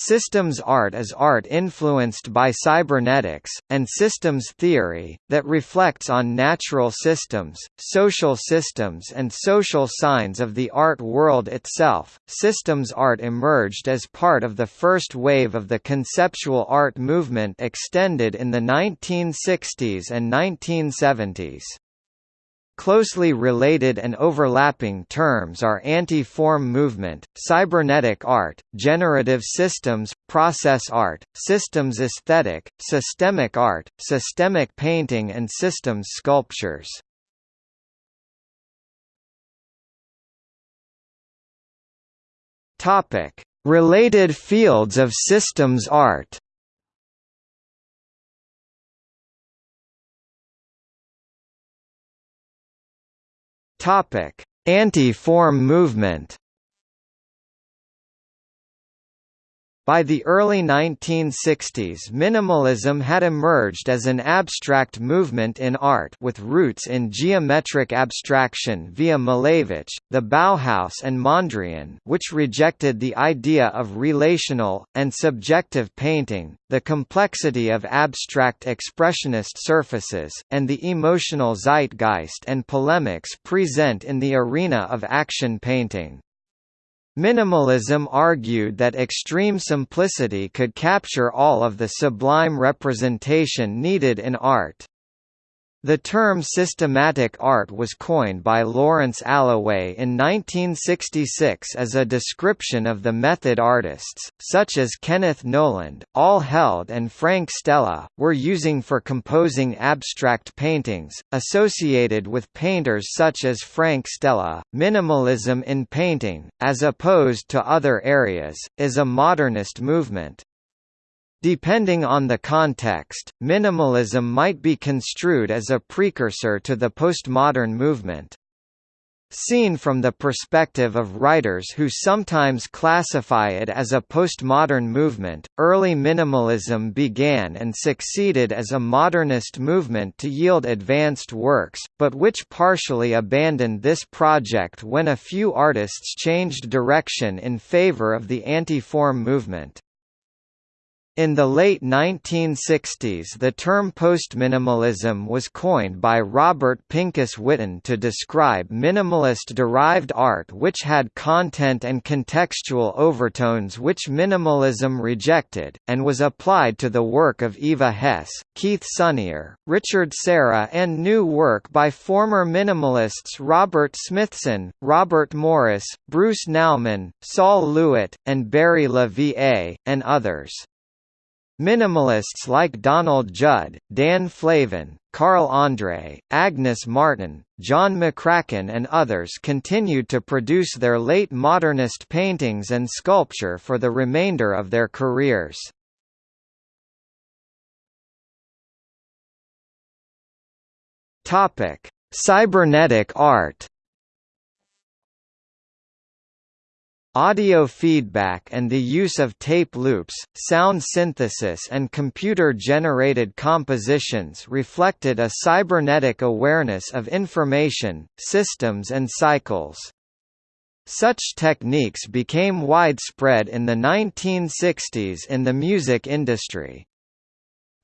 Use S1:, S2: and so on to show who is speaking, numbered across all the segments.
S1: Systems art is art influenced by cybernetics, and systems theory, that reflects on natural systems, social systems, and social signs of the art world itself. Systems art emerged as part of the first wave of the conceptual art movement extended in the 1960s and 1970s. Closely related and overlapping terms are anti-form movement, cybernetic art, generative systems, process art, systems aesthetic, systemic art, systemic painting and systems sculptures. Related fields of systems art. Topic: Anti-form movement. By the early 1960s minimalism had emerged as an abstract movement in art with roots in geometric abstraction via Malevich, the Bauhaus and Mondrian which rejected the idea of relational, and subjective painting, the complexity of abstract expressionist surfaces, and the emotional zeitgeist and polemics present in the arena of action painting. Minimalism argued that extreme simplicity could capture all of the sublime representation needed in art. The term systematic art was coined by Lawrence Alloway in 1966 as a description of the method artists, such as Kenneth Noland, Al Held and Frank Stella, were using for composing abstract paintings, associated with painters such as Frank Stella. Minimalism in painting, as opposed to other areas, is a modernist movement. Depending on the context, minimalism might be construed as a precursor to the postmodern movement. Seen from the perspective of writers who sometimes classify it as a postmodern movement, early minimalism began and succeeded as a modernist movement to yield advanced works, but which partially abandoned this project when a few artists changed direction in favor of the anti-form movement. In the late 1960s the term postminimalism was coined by Robert Pincus Witten to describe minimalist-derived art which had content and contextual overtones which minimalism rejected, and was applied to the work of Eva Hesse, Keith Sonnier, Richard Serra and new work by former minimalists Robert Smithson, Robert Morris, Bruce Nauman, Sol LeWitt, and Barry Le Va, and others. Minimalists like Donald Judd, Dan Flavin, Carl Andre, Agnes Martin, John McCracken and others continued to produce their late modernist paintings and sculpture for the remainder of their careers. Cybernetic art Audio feedback and the use of tape loops, sound synthesis and computer-generated compositions reflected a cybernetic awareness of information, systems and cycles. Such techniques became widespread in the 1960s in the music industry.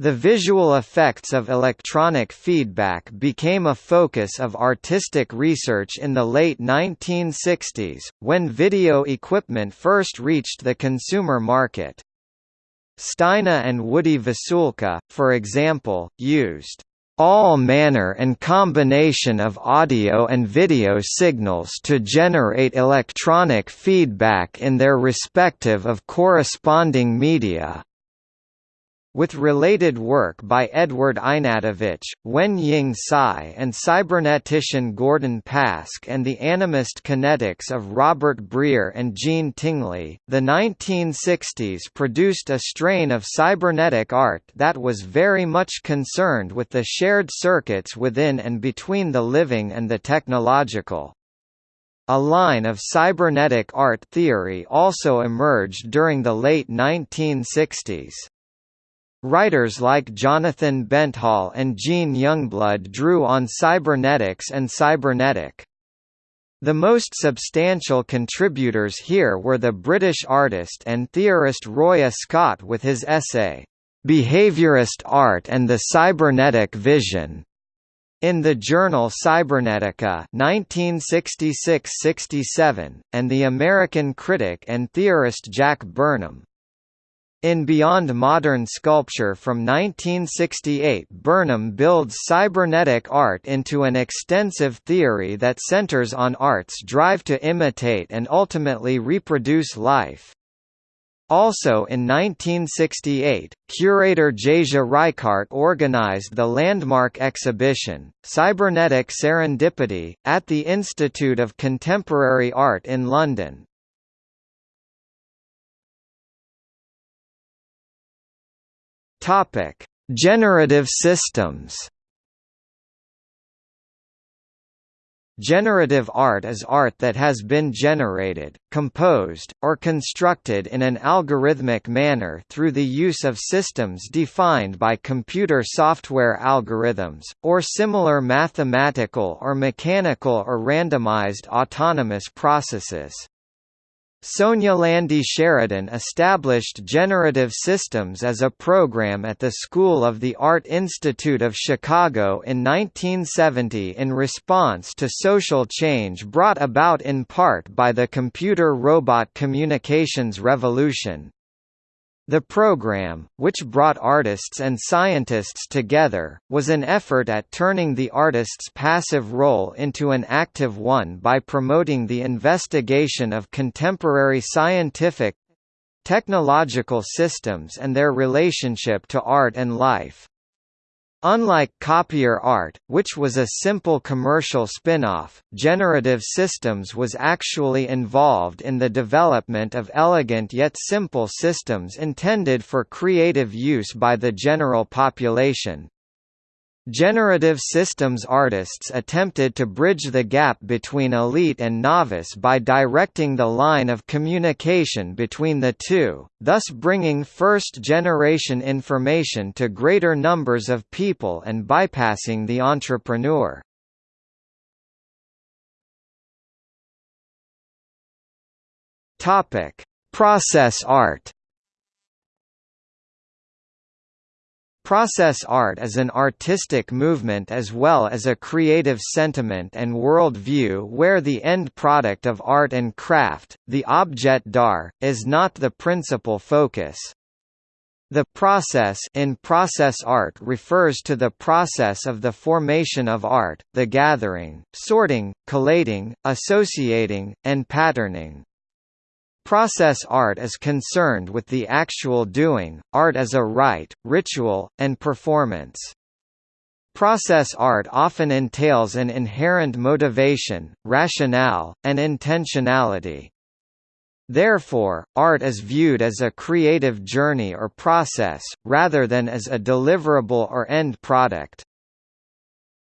S1: The visual effects of electronic feedback became a focus of artistic research in the late 1960s, when video equipment first reached the consumer market. Steina and Woody Vasulka, for example, used all manner and combination of audio and video signals to generate electronic feedback in their respective of corresponding media with related work by Edward Ihnatowicz, Wen-Ying Tsai and cybernetician Gordon Pask and the animist kinetics of Robert Breer and Jean Tinguely, the 1960s produced a strain of cybernetic art that was very much concerned with the shared circuits within and between the living and the technological. A line of cybernetic art theory also emerged during the late 1960s. Writers like Jonathan Benthall and Gene Youngblood drew on cybernetics and cybernetic The most substantial contributors here were the British artist and theorist Roy Ascott with his essay, "'Behaviorist Art and the Cybernetic Vision' in the journal Cybernetica 1966–67, and the American critic and theorist Jack Burnham. In Beyond Modern Sculpture from 1968 Burnham builds cybernetic art into an extensive theory that centers on art's drive to imitate and ultimately reproduce life. Also in 1968, curator Jasia Reichardt organized the landmark exhibition, Cybernetic Serendipity, at the Institute of Contemporary Art in London. Topic: Generative systems. Generative art is art that has been generated, composed, or constructed in an algorithmic manner through the use of systems defined by computer software algorithms, or similar mathematical or mechanical or randomized autonomous processes. Sonia Landy Sheridan established Generative Systems as a program at the School of the Art Institute of Chicago in 1970 in response to social change brought about in part by the computer-robot communications revolution. The program, which brought artists and scientists together, was an effort at turning the artist's passive role into an active one by promoting the investigation of contemporary scientific technological systems and their relationship to art and life. Unlike copier art, which was a simple commercial spin-off, Generative Systems was actually involved in the development of elegant yet simple systems intended for creative use by the general population. Generative systems artists attempted to bridge the gap between elite and novice by directing the line of communication between the two, thus bringing first-generation information to greater numbers of people and bypassing the entrepreneur. Process art Process art is an artistic movement as well as a creative sentiment and world view where the end product of art and craft, the objet d'art, is not the principal focus. The process in process art refers to the process of the formation of art, the gathering, sorting, collating, associating, and patterning. Process art is concerned with the actual doing, art as a rite, ritual, and performance. Process art often entails an inherent motivation, rationale, and intentionality. Therefore, art is viewed as a creative journey or process, rather than as a deliverable or end product.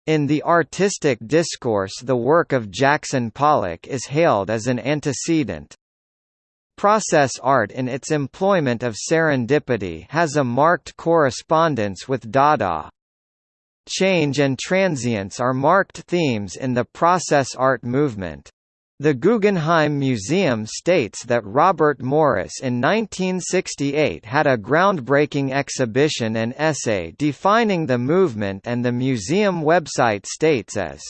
S1: In the artistic discourse the work of Jackson Pollock is hailed as an antecedent. Process art in its employment of serendipity has a marked correspondence with Dada. Change and transience are marked themes in the process art movement. The Guggenheim Museum states that Robert Morris in 1968 had a groundbreaking exhibition and essay defining the movement and the museum website states as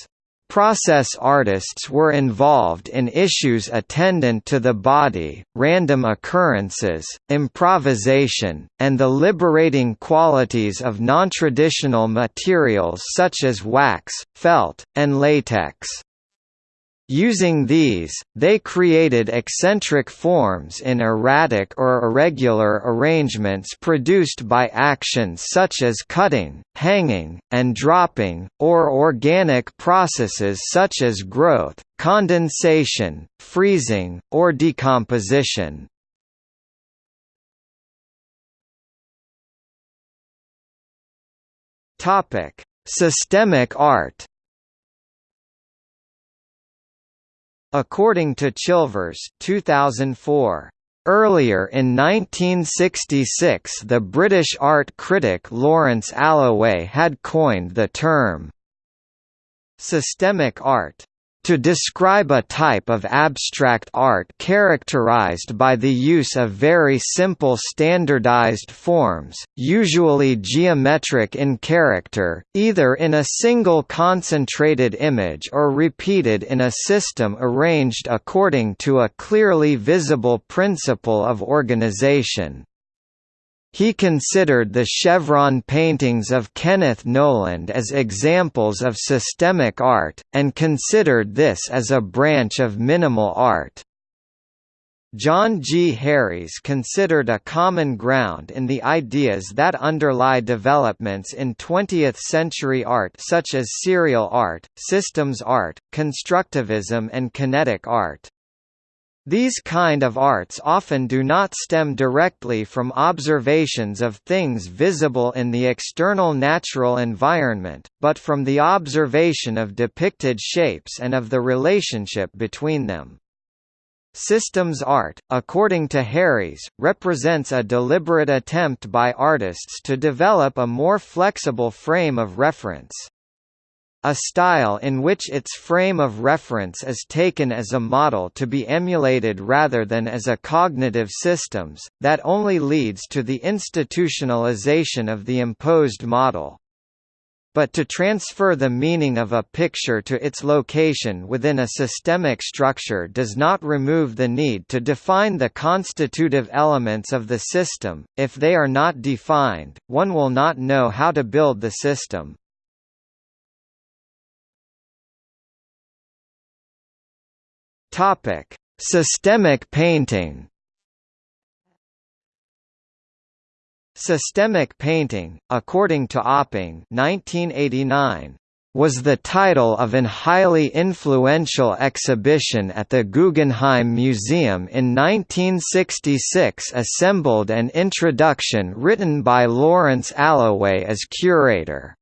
S1: Process artists were involved in issues attendant to the body, random occurrences, improvisation, and the liberating qualities of nontraditional materials such as wax, felt, and latex. Using these, they created eccentric forms in erratic or irregular arrangements produced by actions such as cutting, hanging, and dropping, or organic processes such as growth, condensation, freezing, or decomposition. Systemic art According to Chilvers 2004, Earlier in 1966 the British art critic Lawrence Alloway had coined the term systemic art. To describe a type of abstract art characterized by the use of very simple standardized forms, usually geometric in character, either in a single concentrated image or repeated in a system arranged according to a clearly visible principle of organization. He considered the chevron paintings of Kenneth Noland as examples of systemic art, and considered this as a branch of minimal art. John G. Harries considered a common ground in the ideas that underlie developments in 20th-century art such as serial art, systems art, constructivism and kinetic art. These kind of arts often do not stem directly from observations of things visible in the external natural environment, but from the observation of depicted shapes and of the relationship between them. Systems art, according to Harries, represents a deliberate attempt by artists to develop a more flexible frame of reference a style in which its frame of reference is taken as a model to be emulated rather than as a cognitive systems, that only leads to the institutionalization of the imposed model. But to transfer the meaning of a picture to its location within a systemic structure does not remove the need to define the constitutive elements of the system. If they are not defined, one will not know how to build the system. Topic: Systemic painting. Systemic painting, according to Auping 1989, was the title of an highly influential exhibition at the Guggenheim Museum in 1966 assembled an introduction written by Lawrence Alloway as curator.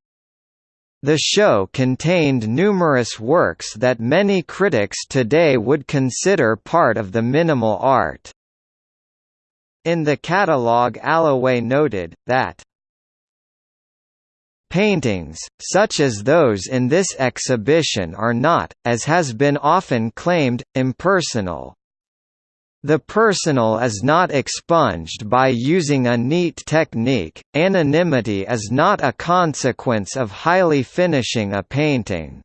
S1: The show contained numerous works that many critics today would consider part of the minimal art. In the catalogue Alloway noted, that Paintings, such as those in this exhibition are not, as has been often claimed, impersonal, the personal is not expunged by using a neat technique, anonymity is not a consequence of highly finishing a painting.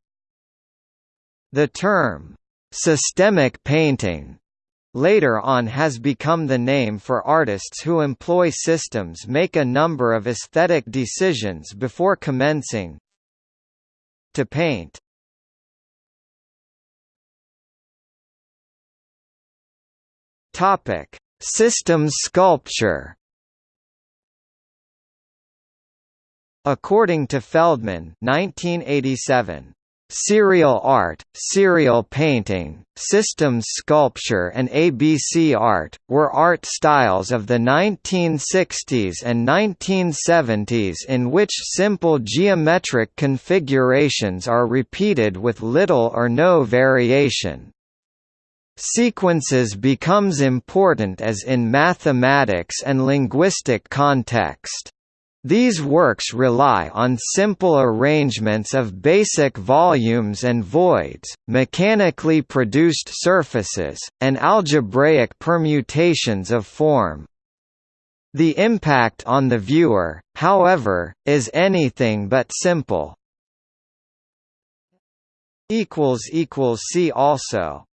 S1: The term, "'systemic painting' later on has become the name for artists who employ systems make a number of aesthetic decisions before commencing to paint. Topic: Systems sculpture. According to Feldman, 1987, Serial art, serial painting, systems sculpture and ABC art, were art styles of the 1960s and 1970s in which simple geometric configurations are repeated with little or no variation. Sequences becomes important as in mathematics and linguistic context. These works rely on simple arrangements of basic volumes and voids, mechanically produced surfaces, and algebraic permutations of form. The impact on the viewer, however, is anything but simple. See also